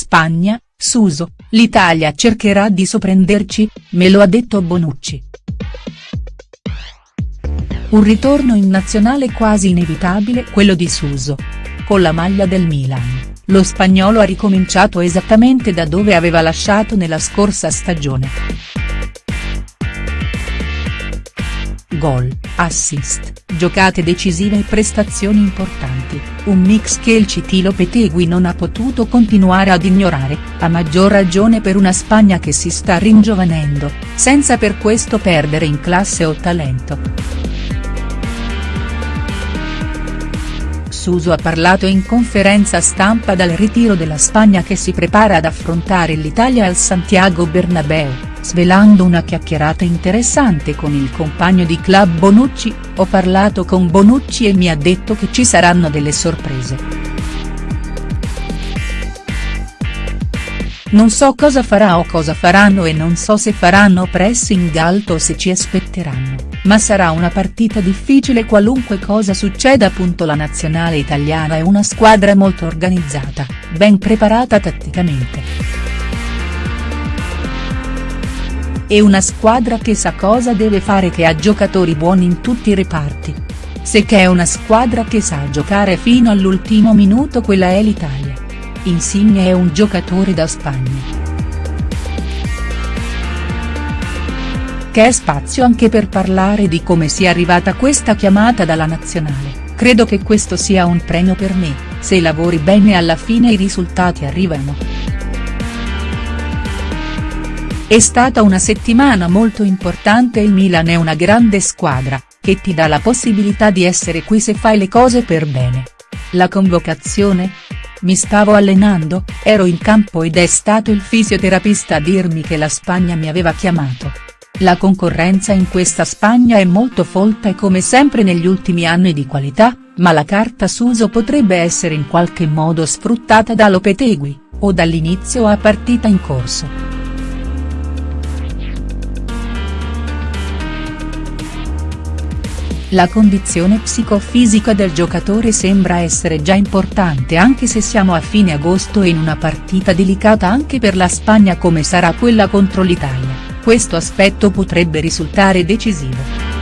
Spagna, Suso, l'Italia cercherà di sorprenderci, me lo ha detto Bonucci. Un ritorno in nazionale quasi inevitabile quello di Suso. Con la maglia del Milan, lo spagnolo ha ricominciato esattamente da dove aveva lasciato nella scorsa stagione. Gol, assist, giocate decisive e prestazioni importanti, un mix che il Citilo Petegui non ha potuto continuare ad ignorare, a maggior ragione per una Spagna che si sta ringiovanendo, senza per questo perdere in classe o talento. Suso ha parlato in conferenza stampa dal ritiro della Spagna che si prepara ad affrontare l'Italia al Santiago Bernabeu, svelando una chiacchierata interessante con il compagno di club Bonucci, ho parlato con Bonucci e mi ha detto che ci saranno delle sorprese. Non so cosa farà o cosa faranno e non so se faranno pressing alto o se ci aspetteranno ma sarà una partita difficile qualunque cosa succeda. La nazionale italiana è una squadra molto organizzata, ben preparata tatticamente. È una squadra che sa cosa deve fare che ha giocatori buoni in tutti i reparti. Se che è una squadra che sa giocare fino all'ultimo minuto quella è l'Italia. Insigne è un giocatore da Spagna. che spazio anche per parlare di come sia arrivata questa chiamata dalla nazionale, credo che questo sia un premio per me, se lavori bene alla fine i risultati arrivano. È stata una settimana molto importante il Milan è una grande squadra, che ti dà la possibilità di essere qui se fai le cose per bene. La convocazione? Mi stavo allenando, ero in campo ed è stato il fisioterapista a dirmi che la Spagna mi aveva chiamato. La concorrenza in questa Spagna è molto folta e come sempre negli ultimi anni di qualità, ma la carta s'uso potrebbe essere in qualche modo sfruttata da Lopetegui, o dall'inizio a partita in corso. La condizione psicofisica del giocatore sembra essere già importante anche se siamo a fine agosto e in una partita delicata anche per la Spagna come sarà quella contro l'Italia questo aspetto potrebbe risultare decisivo.